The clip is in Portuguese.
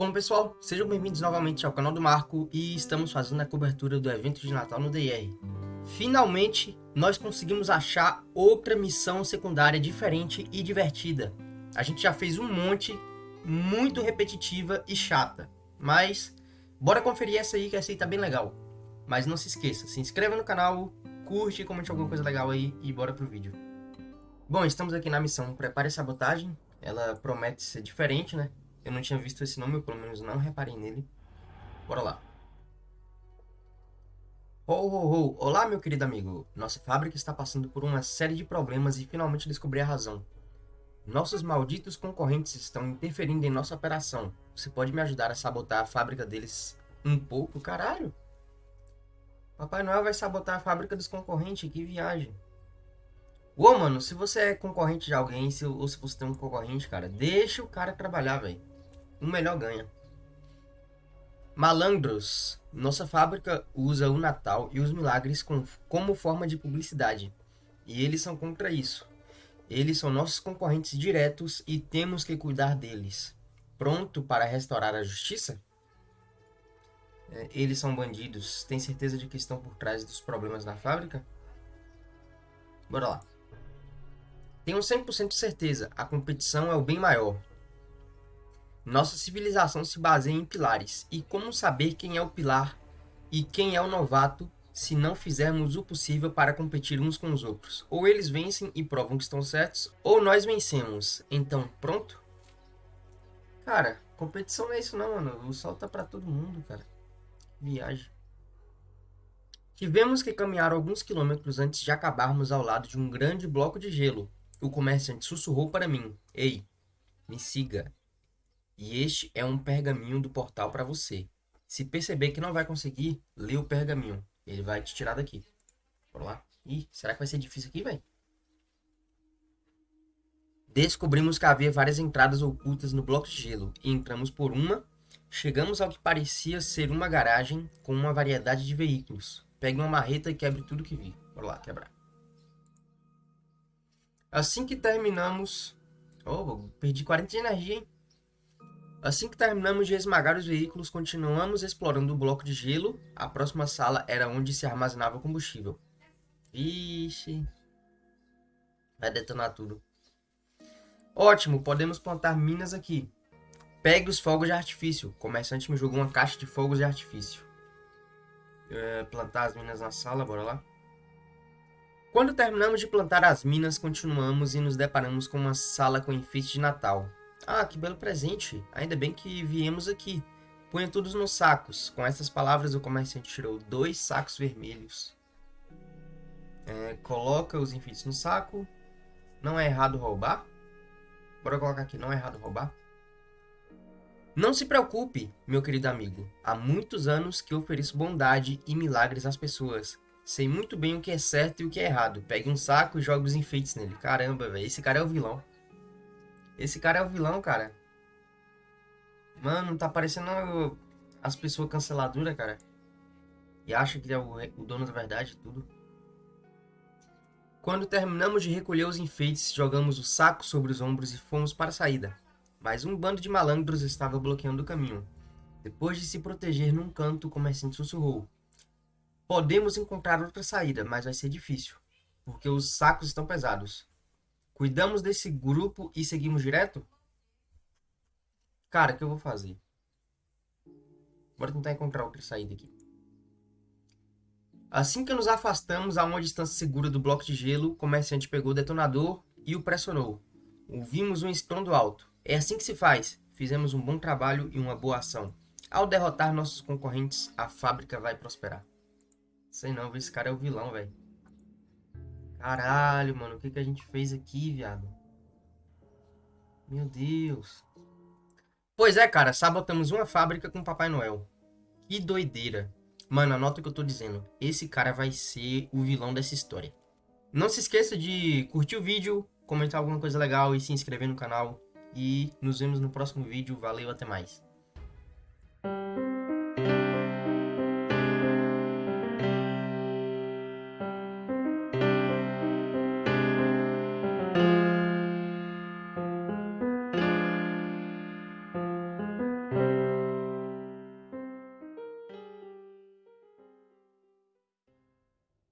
Bom pessoal, sejam bem-vindos novamente ao canal do Marco e estamos fazendo a cobertura do evento de Natal no DR. Finalmente, nós conseguimos achar outra missão secundária diferente e divertida. A gente já fez um monte, muito repetitiva e chata, mas bora conferir essa aí que essa aí tá bem legal. Mas não se esqueça, se inscreva no canal, curte, comente alguma coisa legal aí e bora pro vídeo. Bom, estamos aqui na missão Prepare Sabotagem, ela promete ser diferente, né? Eu não tinha visto esse nome, eu pelo menos não reparei nele. Bora lá. Ho, ho, ho. Olá, meu querido amigo. Nossa fábrica está passando por uma série de problemas e finalmente descobri a razão. Nossos malditos concorrentes estão interferindo em nossa operação. Você pode me ajudar a sabotar a fábrica deles um pouco? Caralho! Papai Noel vai sabotar a fábrica dos concorrentes, que viagem. Ô, mano, se você é concorrente de alguém, se, ou se você tem um concorrente, cara, deixa o cara trabalhar, velho o melhor ganha. Malandros. Nossa fábrica usa o Natal e os milagres com, como forma de publicidade. E eles são contra isso. Eles são nossos concorrentes diretos e temos que cuidar deles. Pronto para restaurar a justiça? É, eles são bandidos. Tem certeza de que estão por trás dos problemas na fábrica? Bora lá. Tenho 100% de certeza. A competição é o bem maior. Nossa civilização se baseia em pilares. E como saber quem é o pilar e quem é o novato se não fizermos o possível para competir uns com os outros? Ou eles vencem e provam que estão certos, ou nós vencemos. Então, pronto? Cara, competição não é isso não, mano. O sol tá pra todo mundo, cara. Viagem. Tivemos que caminhar alguns quilômetros antes de acabarmos ao lado de um grande bloco de gelo. O comerciante sussurrou para mim. Ei, me siga. E este é um pergaminho do portal para você. Se perceber que não vai conseguir, lê o pergaminho. Ele vai te tirar daqui. Bora lá. Ih, será que vai ser difícil aqui, velho? Descobrimos que havia várias entradas ocultas no bloco de gelo e entramos por uma. Chegamos ao que parecia ser uma garagem com uma variedade de veículos. Pegue uma marreta e quebre tudo que vi. Bora lá, quebrar. Assim que terminamos... Oh, perdi 40 de energia, hein? Assim que terminamos de esmagar os veículos, continuamos explorando o bloco de gelo. A próxima sala era onde se armazenava combustível. Vixe. Vai detonar tudo. Ótimo, podemos plantar minas aqui. Pegue os fogos de artifício. O comerciante me jogou uma caixa de fogos de artifício. É, plantar as minas na sala, bora lá. Quando terminamos de plantar as minas, continuamos e nos deparamos com uma sala com enfeite de Natal. Ah, que belo presente. Ainda bem que viemos aqui. Ponha todos nos sacos. Com essas palavras, o comerciante tirou dois sacos vermelhos. É, coloca os enfeites no saco. Não é errado roubar? Bora colocar aqui, não é errado roubar? Não se preocupe, meu querido amigo. Há muitos anos que ofereço bondade e milagres às pessoas. Sei muito bem o que é certo e o que é errado. Pegue um saco e jogue os enfeites nele. Caramba, velho, esse cara é o vilão. Esse cara é o vilão, cara. Mano, tá parecendo as pessoas canceladoras, cara. E acha que é o, dono da verdade tudo. Quando terminamos de recolher os enfeites, jogamos o saco sobre os ombros e fomos para a saída. Mas um bando de malandros estava bloqueando o caminho. Depois de se proteger num canto, o comerciante sussurrou. Podemos encontrar outra saída, mas vai ser difícil, porque os sacos estão pesados. Cuidamos desse grupo e seguimos direto? Cara, o que eu vou fazer? Bora tentar encontrar outra saída aqui. Assim que nos afastamos a uma distância segura do bloco de gelo, o comerciante pegou o detonador e o pressionou. Ouvimos um estrondo alto. É assim que se faz. Fizemos um bom trabalho e uma boa ação. Ao derrotar nossos concorrentes, a fábrica vai prosperar. Sei não, esse cara é o vilão, velho. Caralho, mano, o que, que a gente fez aqui, viado? Meu Deus. Pois é, cara, sabotamos uma fábrica com Papai Noel. Que doideira. Mano, anota o que eu tô dizendo. Esse cara vai ser o vilão dessa história. Não se esqueça de curtir o vídeo, comentar alguma coisa legal e se inscrever no canal. E nos vemos no próximo vídeo. Valeu, até mais.